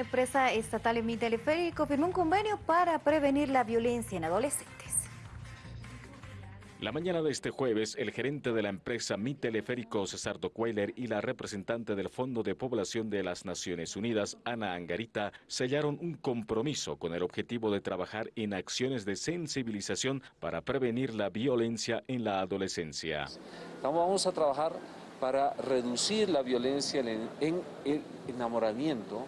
empresa estatal en Mi Teleférico firmó un convenio para prevenir la violencia en adolescentes. La mañana de este jueves, el gerente de la empresa Mi Teleférico, César Dockweiler, y la representante del Fondo de Población de las Naciones Unidas, Ana Angarita, sellaron un compromiso con el objetivo de trabajar en acciones de sensibilización para prevenir la violencia en la adolescencia. Vamos a trabajar para reducir la violencia en el enamoramiento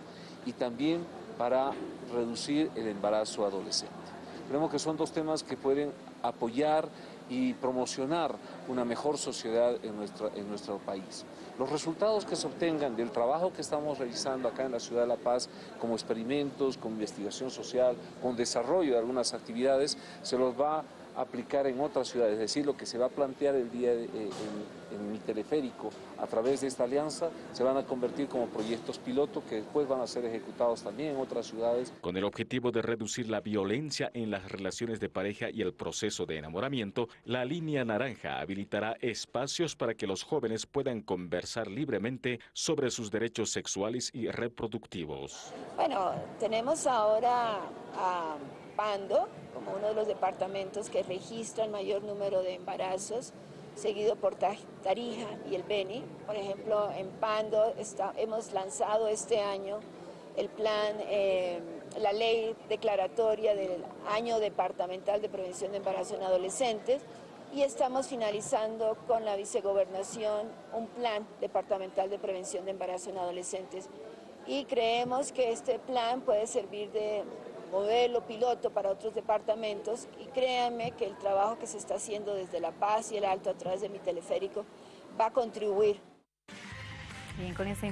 y también para reducir el embarazo adolescente. Creemos que son dos temas que pueden apoyar y promocionar una mejor sociedad en, en nuestro país. Los resultados que se obtengan del trabajo que estamos realizando acá en la Ciudad de La Paz, como experimentos, con investigación social, con desarrollo de algunas actividades, se los va aplicar en otras ciudades, es decir, lo que se va a plantear el día en, en, mi teleférico a través de esta alianza se van a convertir como proyectos piloto que después van a ser ejecutados también en otras ciudades. Con el objetivo de reducir la violencia en las relaciones de pareja y el proceso de enamoramiento, la línea naranja habilitará espacios para que los jóvenes puedan conversar libremente sobre sus derechos sexuales y reproductivos. Bueno, tenemos ahora a Pando como uno de los departamentos que registra el mayor número de embarazos, seguido por Tarija y el Beni. Por ejemplo, en Pando hemos lanzado este año el plan, eh, la ley declaratoria del año departamental de prevención de embarazo en adolescentes y estamos finalizando con la vicegobernación un plan departamental de prevención de embarazo en adolescentes y creemos que este plan puede servir de modelo piloto para otros departamentos y créanme que el trabajo que se está haciendo desde La Paz y el Alto a través de mi teleférico va a contribuir. Bien, con esa